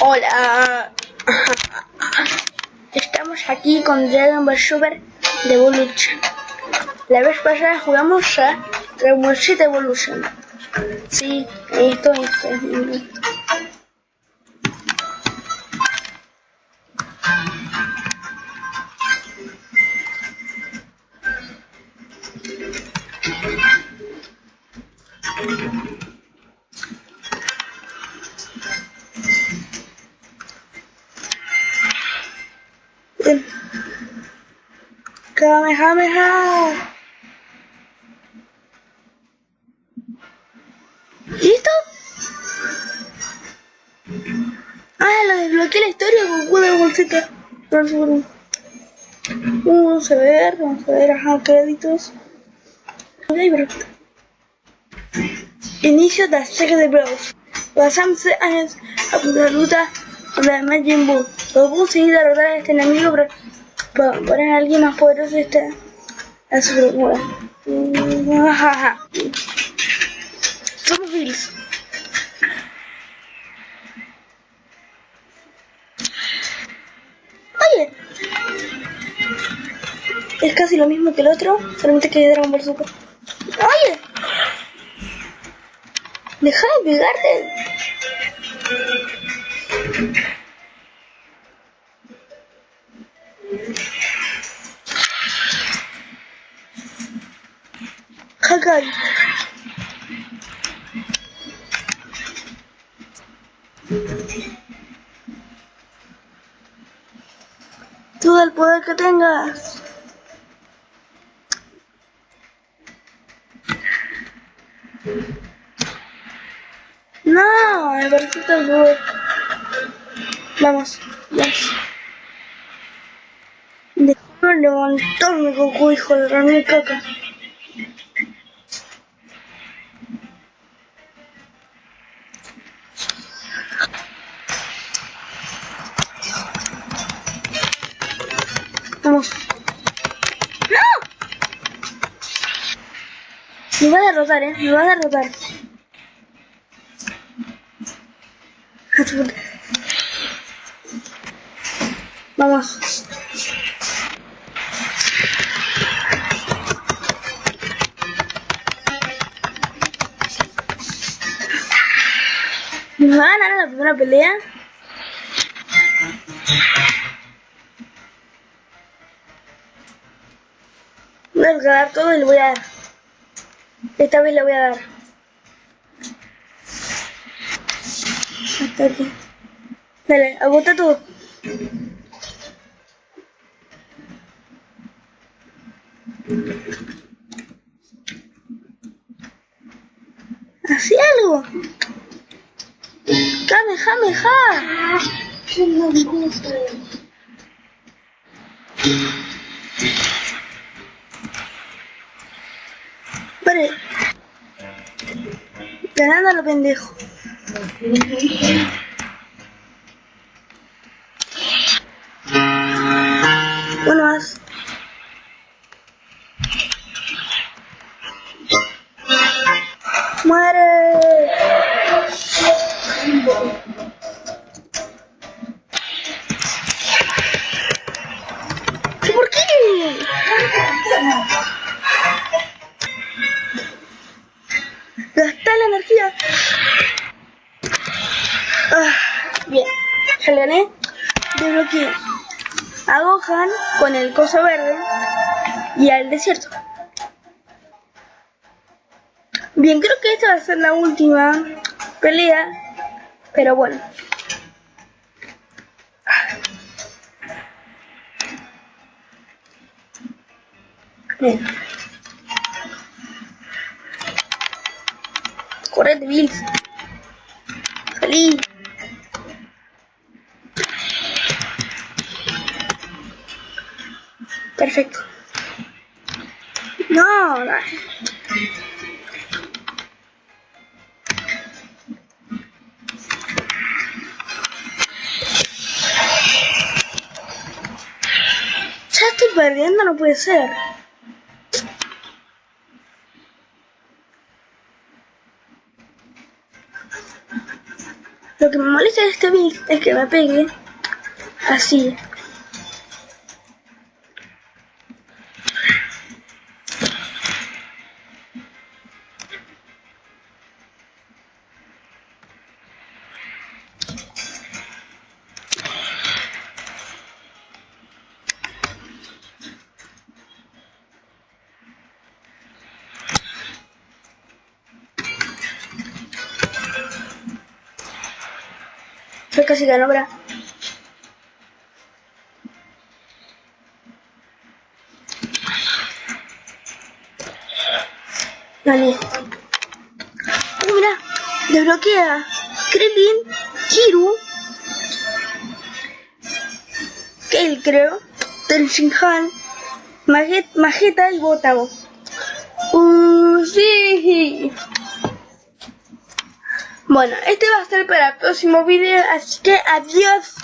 Hola. Estamos aquí con Dragon Ball Super de Evolution. La vez pasada jugamos a Dragon Ball Evolution. Sí, esto, esto. Kamehameha. ¿Listo? Ah, lo desbloqueé la historia con de bolsita. Vamos a ver, vamos a ver, ajá, créditos. Inicio de la saga de Bros. Pasamos años a la ruta de Majin Buu. Buu seguir derrotar a este enemigo, pero poner a alguien más poderoso este a su. Somos Bills. Oye, es casi lo mismo que el otro, solamente que Dragon Ball Super. Oye, deja de pegarte. Hakai. Todo el poder que tengas. No, me parece tan. Vamos, vamos. Déjame levantarme, Goku, hijo de la caca. Vamos. ¡No! Me va a derrotar, eh. Me va a derrotar. Vamos. ¿Me va a ganar la primera pelea? Voy a ganar todo y le voy a dar. Esta vez le voy a dar. Hasta aquí. Dale, agota tú. Hacía algo. Kamehameha. Vale. Ganando a lo pendejo. ¿Por qué? Gastar la energía. Ah, bien, ya le gané. Desbloqueé a Gohan con el coso verde y al desierto. Bien, creo que esta va a ser la última pelea, pero bueno. Bien. Correte, Bills. Salí. Perfecto. No, no. perdiendo, no puede ser. Lo que me molesta de este beat es que me pegue así. Casi. Dale. Oh, mira, desbloquea. Krillin, Kiru, Kale creo, Tenshinhan, Maget, Mageta y Botago. Uh, sí. Bueno, este va a ser para el próximo video, así que adiós.